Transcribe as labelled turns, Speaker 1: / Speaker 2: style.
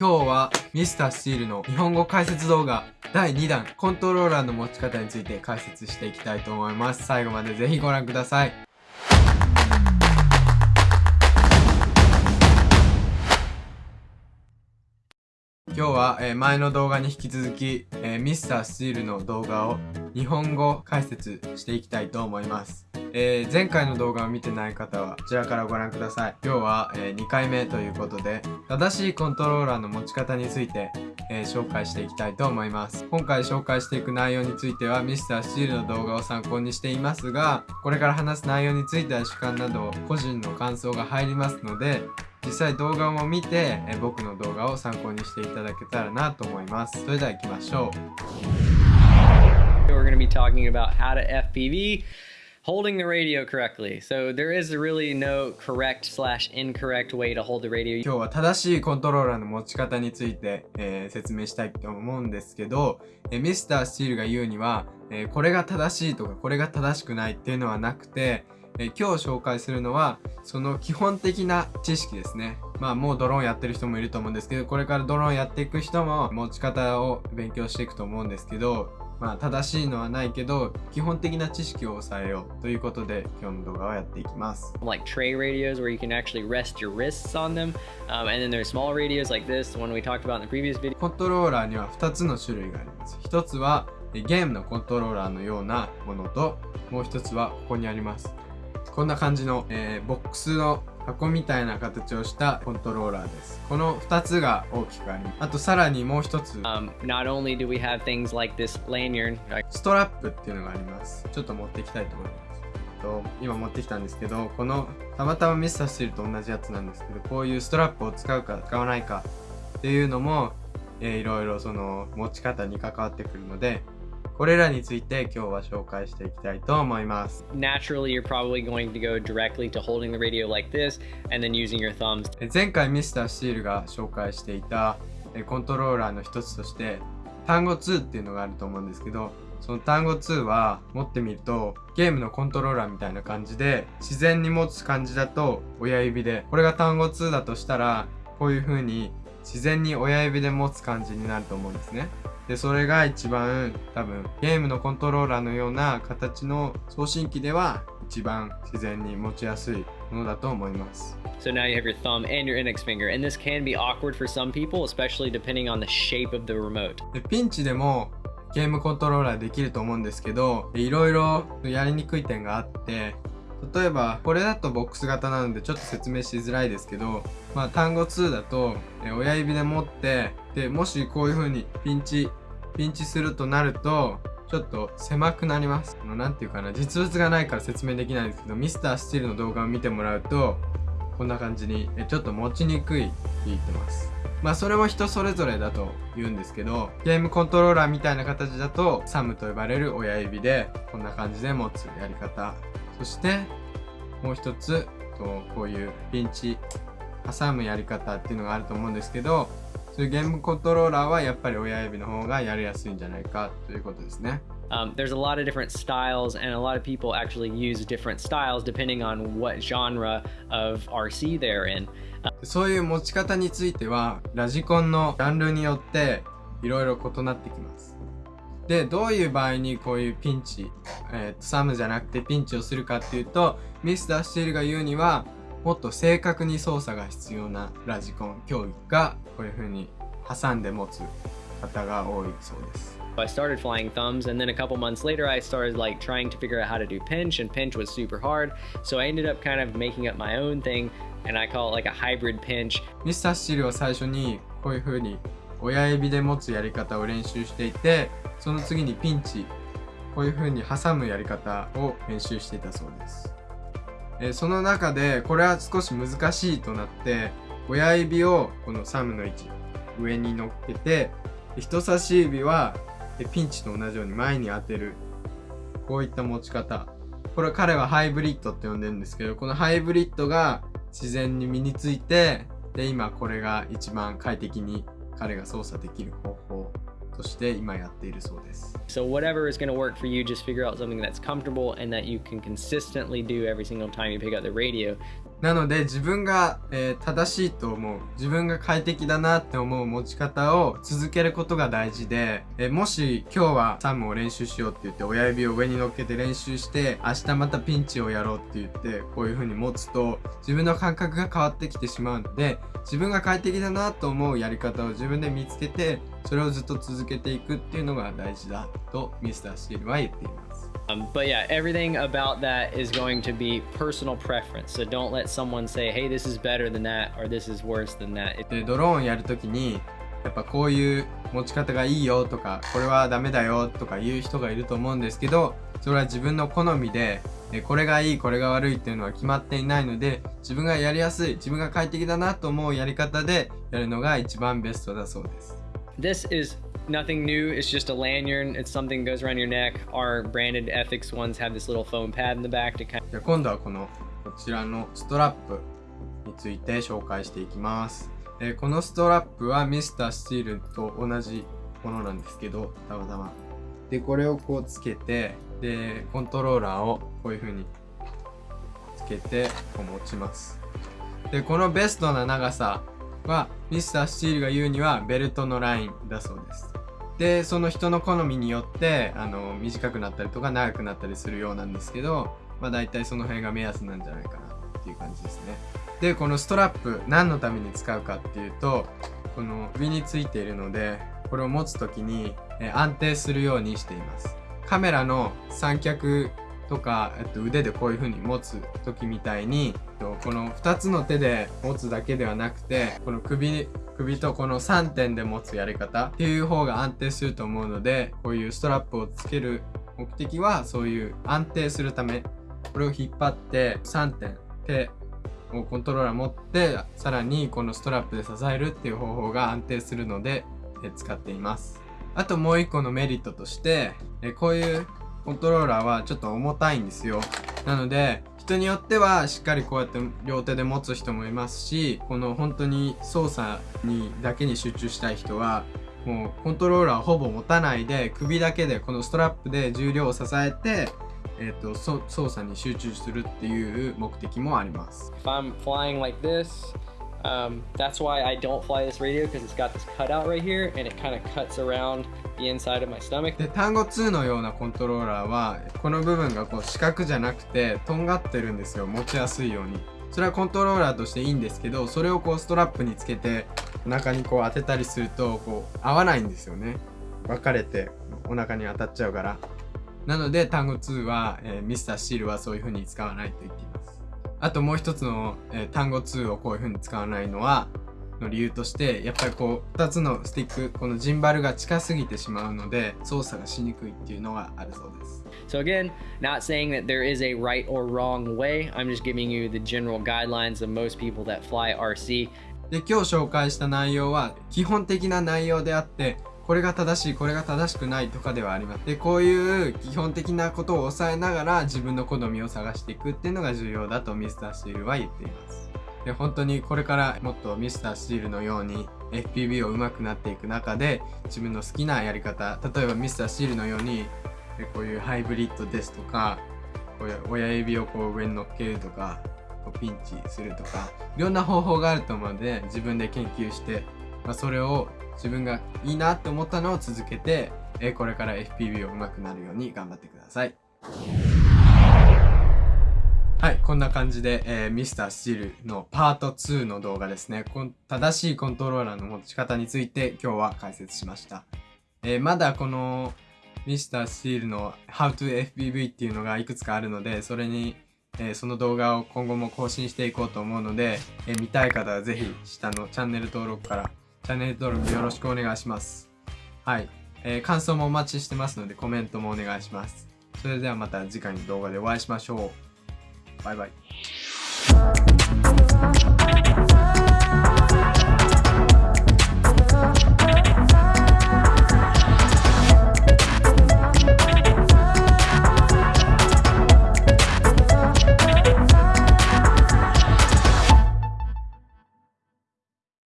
Speaker 1: 今日はミスタースチールの日本語解説動画第2弾コントローラーの持ち方について解説していきたいと思います。最後までぜひご覧ください。今日は、前の動画に引き続き、えー、ミスタースチールの動画を日本語解説していきたいと思います。えー、前回の動画を見てない方はこちらからご覧ください。今日は、えー、2回目ということで正しいコントローラーの持ち方について、えー、紹介していきたいと思います。今回紹介していく内容については Mr. スチールの動画を参考にしていますがこれから話す内容については主観など個人の感想が入りますので実際動画も見て、え僕の動画を参考にしていただけたらなと思います。それでは行きましょ
Speaker 2: う。We're going to be talking about how to FPV holding the radio correctly. So there is really no correct slash incorrect way to hold the radio.
Speaker 1: 今日は正しいコントローラーの持ち方について、えー、説明したいと思うんですけど、えー、ミスタースチールが言うには、えー、これが正しいとかこれが正しくないっていうのはなくて、え今日紹介するのはその基本的な知識ですね。まあもうドローンやってる人もいると思うんですけど、これからドローンやっていく人も持ち方を勉強していくと思うんですけど、まあ正しいのはないけど基本的な知識を抑えようということで今日の動画をやっていきます
Speaker 2: Like tray radios where you can actually rest your wrists on them、um, and then there's small radios like this one we talked about in the previous video
Speaker 1: コントローラーには2つの種類があります1つはゲームのコントローラーのようなものともう1つはここにありますこんな感じの、えー、ボックスの箱みたいな形をしたコントローラーです。この2つが大きくあります。あとさらにもう1つ。Um,
Speaker 2: not only do we have things like this lanyard,
Speaker 1: ストラップっていうのがあります。ちょっと持っていきたいと思います。と今持ってきたんですけど、このたまたまミスタースチールと同じやつなんですけど、こういうストラップを使うか使わないかっていうのも、えー、いろいろその持ち方に関わってくるので、これらについて今日は紹介していきたいと思います。
Speaker 2: Naturally, you're probably going to go directly to holding the radio like this and then using your thumbs.
Speaker 1: 前回ミスターシールが紹介していたコントローラーの一つとして単語2っていうのがあると思うんですけどその単語2は持ってみるとゲームのコントローラーみたいな感じで自然に持つ感じだと親指でこれが単語2だとしたらこういう風に自然に親指で持つ感じになると思うんですね。で、それが一番多分ゲームのコントローラーのような形の送信機では一番自然に持ちやすいものだと思います。
Speaker 2: So now you have your thumb and your index finger and this can be awkward for some people especially depending on the shape of the remote.
Speaker 1: でピンチでもゲームコントローラーできると思うんですけどいろいろやりにくい点があって例えばこれだとボックス型なのでちょっと説明しづらいですけどまあ単語2だと親指で持ってでもしこういう風にピンチピンチするとなるとちょっと狭くなります。何て言うかな、実物がないから説明できないんですけど、ミスタースチールの動画を見てもらうと、こんな感じにちょっと持ちにくいって言ってます。まあそれも人それぞれだと言うんですけど、ゲームコントローラーみたいな形だと、サムと呼ばれる親指でこんな感じで持つやり方。そしてもう一つ、こういうピンチ挟むやり方っていうのがあると思うんですけど、そういうゲームコントローラーはやっぱり親指の方がやりやすいんじゃないかということですね。
Speaker 2: Um, there's a lot of different styles, and a lot of people actually use different styles depending on what genre of RC they're in.
Speaker 1: そういう持ち方については、ラジコンのジャンルによっていろいろ異なってきます。で、どういう場合にこういうピンチ、えー、サムじゃなくてピンチをするかっていうと、ミスター・スチールが言うには、もっと正確に操作が必要なラジコン競技がこういう風に挟んで持つ方が多いそうです。
Speaker 2: I started flying thumbs and then a couple months later I started like trying to figure out how to do pinch and pinch was super hard so I ended up kind of making up my own thing and I call it like a hybrid pinch
Speaker 1: ミスターシルは最初にこういう風に親指で持つやり方を練習していてその次にピンチこういう風に挟むやり方を練習していたそうです。えその中でこれは少し難しいとなって親指をこのサムの位置上に乗っけて人差し指はピンチと同じように前に当てる。こういった持ち方。これ彼はハイブリッドって呼んでるんですけどこのハイブリッドが自然に身についてで今これが一番快適に彼が操作できる方法として今やっているそうです。
Speaker 2: So whatever is going to work for you, just figure out something that's comfortable and that you can consistently do every single time you pick up the radio.
Speaker 1: なので自分が、えー正しいと思う自分が快適だなって思う持ち方を続けることが大事で、えーもし今日はサムを練習しようって言って親指を上に乗っけて練習して明日またピンチをやろうって言ってこういう風に持つと自分の感覚が変わってきてしまうので自分が快適だなと思うやり方を自分で見つけてそれをずっと続けていくっていうのが大事だとミスターシールは言っています。
Speaker 2: Um, but yeah, everything about that is going to be personal preference. So don't let someone say, hey, this is better than that or this is worse than that.
Speaker 1: でドローンやるときにやっぱこういう持ち方がいいよとかこれはダメだよとか言う人がいると思うんですけどそれは自分の好みでえこれがいいこれが悪いっていうのは決まっていないので自分がやりやすい自分が快適だなと思うやり方でやるのが一番ベストだそうです
Speaker 2: This is nothing new. It's just a lanyard. It's something that goes around your neck. Our branded ethics ones have this little foam pad in the back to kind
Speaker 1: じゃあ今度はこのこちらのストラップについて紹介していきます、えーこのストラップはミスタースチールと同じものなんですけどたまたまでこれをこうつけてでコントローラーをこういう風につけてこう持ちますでこのベストな長さはミスタースチールが言うにはベルトのラインだそうですでその人の好みによってあの短くなったりとか長くなったりするようなんですけどまあ大体その辺が目安なんじゃないかなっていう感じですね。でこのストラップ何のために使うかっていうとこの上についているのでこれを持つ時に安定するようにしています。カメラの三脚とか、えっと、腕でこういう風に持つ時みたいにえっとこの2つの手で持つだけではなくてこの首首とこの3点で持つやり方っていう方が安定すると思うのでこういうストラップをつける目的はそういう安定するためこれを引っ張って3点手をコントローラー持ってさらにこのストラップで支えるっていう方法が安定するので使っています。あともう一個のメリットとしてこういうコントローラーはちょっと重たいんですよ。なので人によってはしっかりこうやって両手で持つ人もいますしこの本当に操作にだけに集中したい人はもうコントローラーほぼ持たないで首だけでこのストラップで重量を支えて、えー、と操作に集中するっていう目的もあります。
Speaker 2: If I'm flying like this, um, that's why I don't fly this radio because it's got this cutout right here and it kind of cuts around the inside of my stomach.
Speaker 1: で単語2のようなコントローラーはこの部分がこう四角じゃなくてとんがってるんですよ。持ちやすいように。それはコントローラーとしていいんですけどそれをこうストラップにつけてお腹にこう当てたりするとこう合わないんですよね。分かれてお腹に当たっちゃうから。なので単語2は、えーミスターシールはそういう風に使わないと言っています。あともう一つの、え、単語2をこういう風に使わないのは、の理由として、やっぱりこう、2つのスティック、このジンバルが近すぎてしまうので、操作がしにくいっていうのがあるそうです。で、今日紹介した内容は、基本的な内容であって、これが正しいこれが正しくないとかではありますでこういう基本的なことを抑えながら自分の好みを探していくっていうのが重要だとミスターシールは言っています。で本当にこれからもっとミスターシールのように FPV を上手くなっていく中で自分の好きなやり方例えばミスターシールのようにこういうハイブリッドですとか親指をこう上に乗っけるとかこうピンチするとかいろんな方法があると思うので自分で研究して、まあ、それを自分がいいなって思ったのを続けてえこれから FPV を上手くなるように頑張ってください。はい、こんな感じで、えー、ミスタースチールのパート2の動画ですね。こん正しいコントローラーの持ち方について今日は解説しました。えーまだこのミスタースチールの How to FPV っていうのがいくつかあるので、それに、えーその動画を今後も更新していこうと思うので、え見たい方はぜひ下のチャンネル登録からチャンネル登録よろしくお願いします。はい、えー感想もお待ちしてますのでコメントもお願いします。それではまた次回の動画でお会いしましょう。バイバイ。